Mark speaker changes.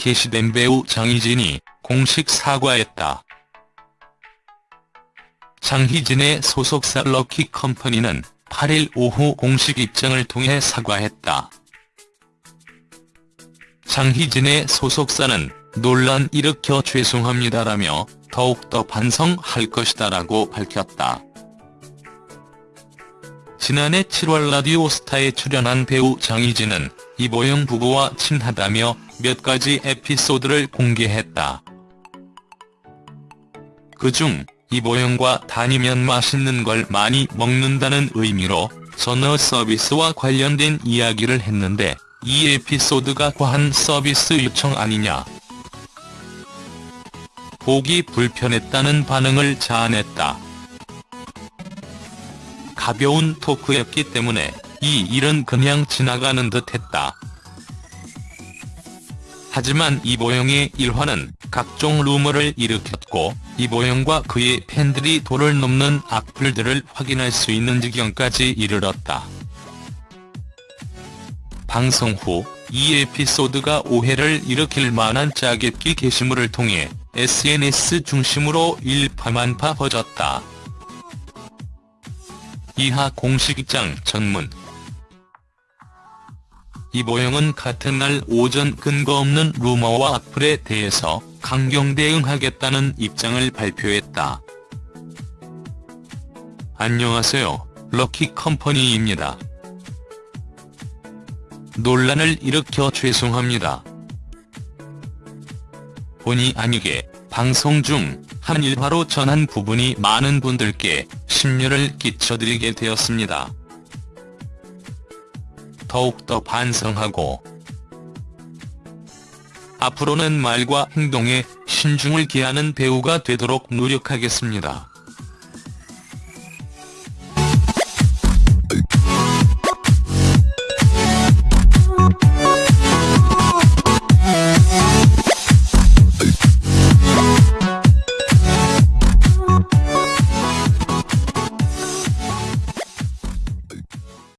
Speaker 1: 게시된 배우 장희진이 공식 사과했다. 장희진의 소속사 럭키 컴퍼니는 8일 오후 공식 입장을 통해 사과했다. 장희진의 소속사는 논란 일으켜 죄송합니다라며 더욱더 반성할 것이다라고 밝혔다. 지난해 7월 라디오스타에 출연한 배우 장희진은 이보영 부부와 친하다며 몇 가지 에피소드를 공개했다. 그중 이보영과 다니면 맛있는 걸 많이 먹는다는 의미로 전화 서비스와 관련된 이야기를 했는데 이 에피소드가 과한 서비스 요청 아니냐. 보기 불편했다는 반응을 자아냈다. 가벼운 토크였기 때문에 이 일은 그냥 지나가는 듯 했다. 하지만 이보영의 일화는 각종 루머를 일으켰고 이보영과 그의 팬들이 도를 넘는 악플들을 확인할 수 있는 지경까지 이르렀다. 방송 후 이 에피소드가 오해를 일으킬 만한 짜깁기 게시물을 통해 SNS 중심으로 일파만파 퍼졌다. 이하 공식 입장 전문 이보영은 같은 날 오전 근거 없는 루머와 악플에 대해서 강경 대응하겠다는 입장을 발표했다. 안녕하세요. 럭키 컴퍼니입니다. 논란을 일으켜 죄송합니다. 본의 아니게 방송 중 한 일화로 전한 부분이 많은 분들께 심려를 끼쳐드리게 되었습니다. 더욱더 반성하고 앞으로는 말과 행동에 신중을 기하는 배우가 되도록 노력하겠습니다.